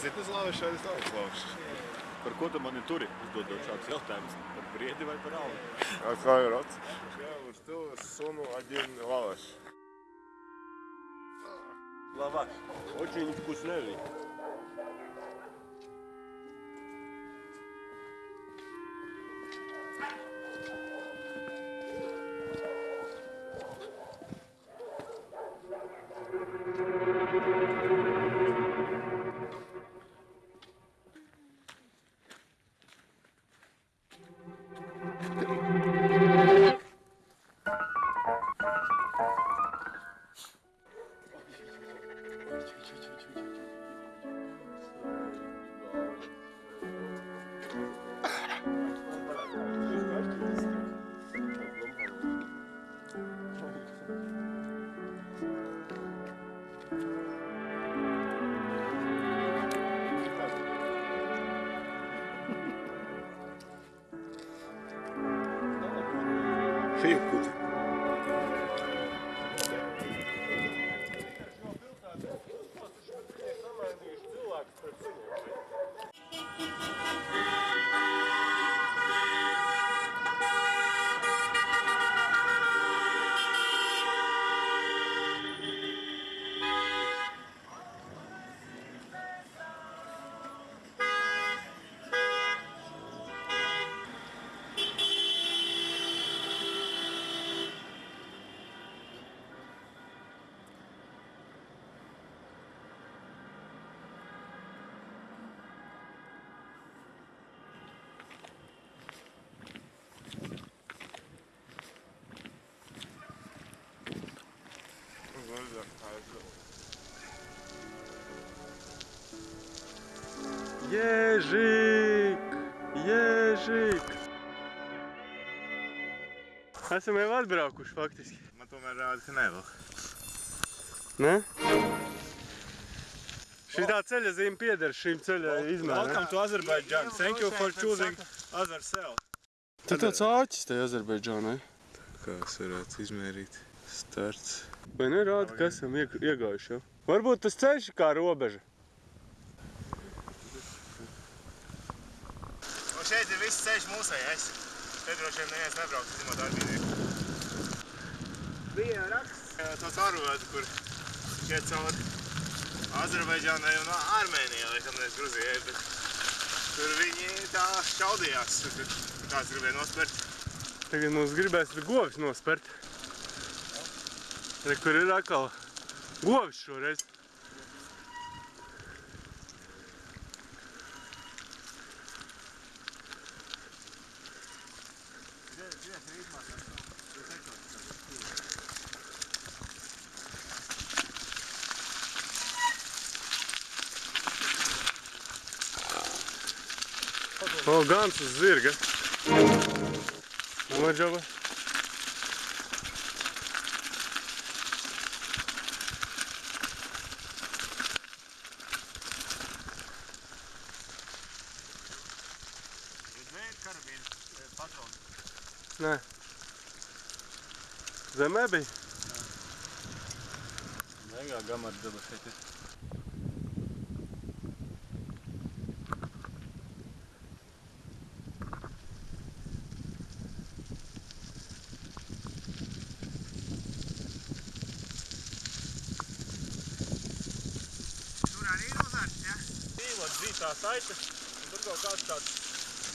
Zini, slāvišs vai nav slāvišs? Par ko tu mani turi? Uzdodot šādus jautājumus. Par briedi vai par alvu? Какой рот? Я вот что суну один лаваш. Lavaš. Очень 可以裤 Ježik! Ježik! Esam jau atbraukuši faktiski. Man tomēr rāda, ka nevēl. Ne? Šitā ceļa zīme pieder šīm ceļa izmēram. Welcome to Azerbaijan. Thank you for choosing cell. Tu tāds āķis te Azerbaidžānai. Kā es varētu izmērīt? Starts. Vai nerāda, ka esam ieg- iegājuši jau? Varbūt tas ceļš ir kā robeža. Un šeit ir viss ceļš mūsējais. Te droši vien neviens nebrauc, zinot darbinieku. Bija raksts. To caurvadu, kur šeit cauri Azerbaidžānai un Armēnijai, laikam nevis Gruzijai, bet tur viņi tā šaudījās, tur kāds gribēja nospērt. Tagad mums gribēs govis nospert. Re, kur ir atkal govis šoreiz. O, gans uz zirga. Noģaba. Nē. Zemē bija? Mega gamardaba šeit ir. Tur arī ir uzārts, ja? Dzīvot zītā saite. un Tur kaut kāds tāds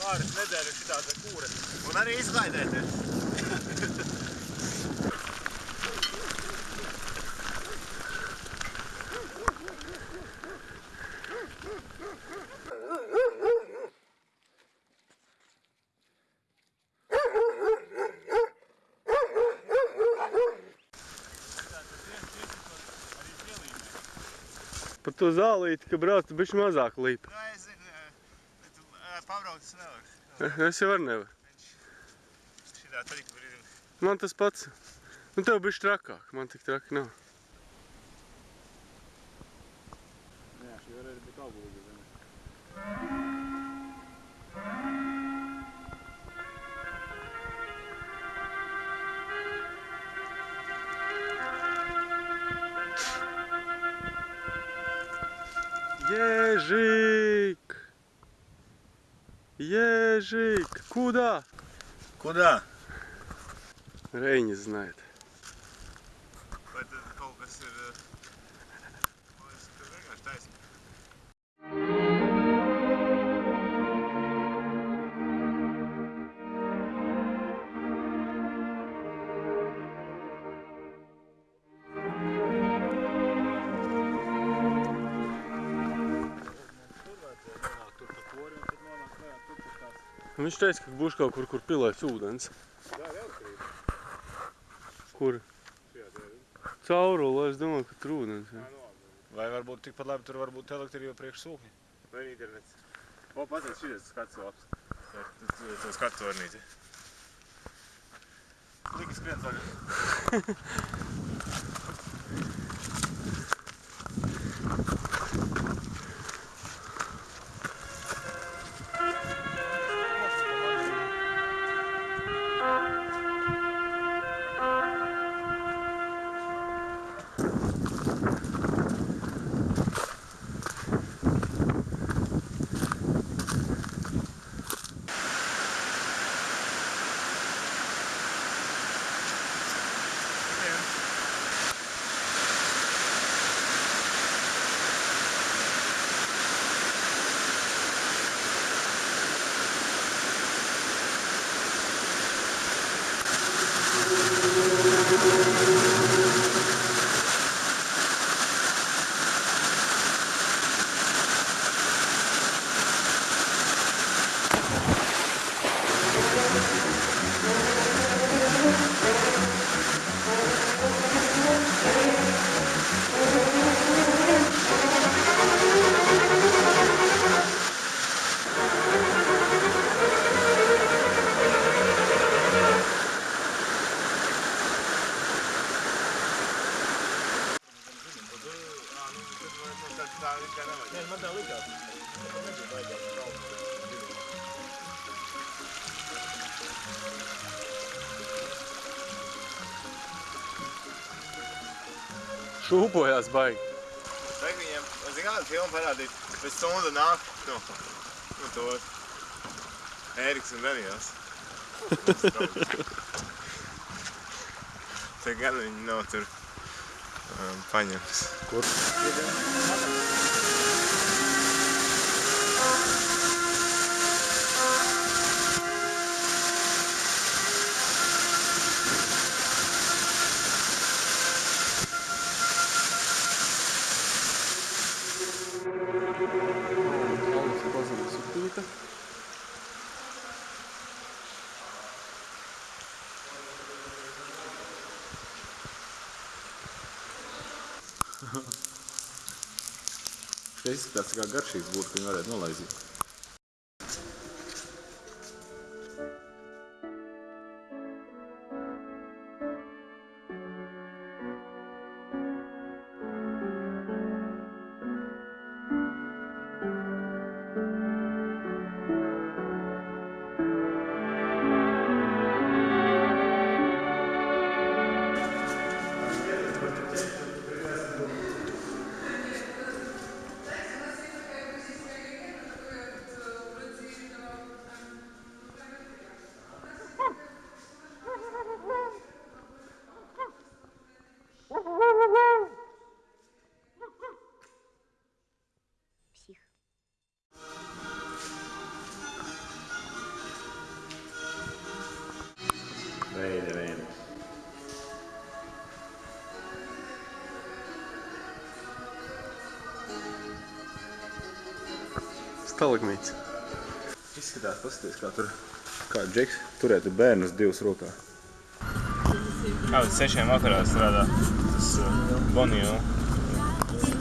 pāris nedēļu šitāda kūre. Un arī izklaidēt ir. Par to zālīti, ka brauc, bišķi mazāk līp. Es jau var nevar. Šitā trika brīdim. Man tas pats. Nu, tev bišķi trakāk, man tik traki nav. Jā, šī varēja būt auglīga. Ежик! Ежик, куда? Куда? Рэй не знает. Viņš teica, ka būs kaut kur, kur pilēs ūdens. Kur? Caurula, es domāju, ka tur ūdens. Nolabi. Vai varbūt tikpat labi tur varbūt elektrība priekš sūkņa? Vai internets? O, paties, šis skats labs. Tā skatu tornīti. Liki skrien zaļa. Tā Šūpojās baigi. Vajag viņiem, zin kādu filmu parādīt, pēc stundu nāk, nu, nu to Ēriks un Daniels. Te gan viņi nav tur um, paņemts. Alus Šeit izskatās tā kā garšīgs būtu, ka viņi varētu nolaizīt. Veidi, veidi. Stalagmīts. Izskatās, paskaties, kā tur, kā Džeks turētu bērnus divas rokā. Kā līdz sešiem vakarā strādā tas uh, Boniju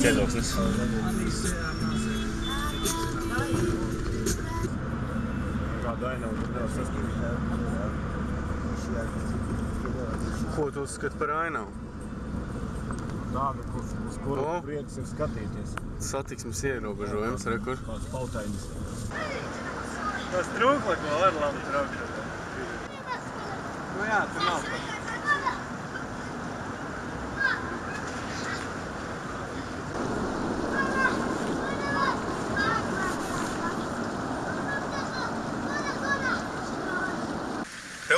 ķēdoksnis. Kādu ainavu tur nevar saskatīt. Ko tu uzskati par ainavu? Tādu, kur, uz kuru O. prieks ir skatīties. Satiksmes ierobežojums, re, kur? Kāds pautainis. Tas trūkla, ko var labi traukšana. Nu jā, tur nav pat.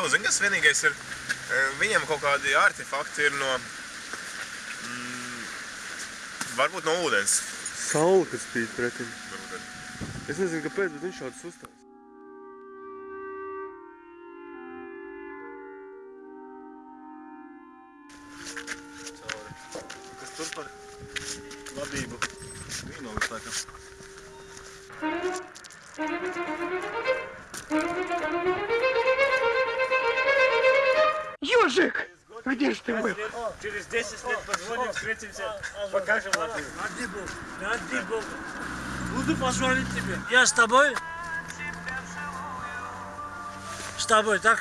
Nu, zini, kas vienīgais ir, eh, viņiem kaut kādi artefakti ir no, mm, varbūt no ūdens. Saula, kas spīd pretim. Es nezinu, kāpēc, bet viņš šāds uzstājas. Kas tur par labību? Vīnogas laikam. Ёжик! Где ж ты был? Через 10 лет позвоним, встретимся, покажем Латвию. Ради Бога, ради Бога. Буду позвонить тебе. Я с тобой? С тобой, так?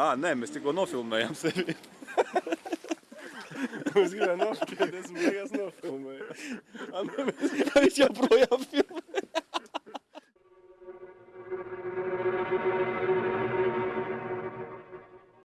Ā, nē, mēs tikko nofilmējām sevi. Es gribēju noskatīties, esmu beigās nofilmējis. Viņš joprojām filmē.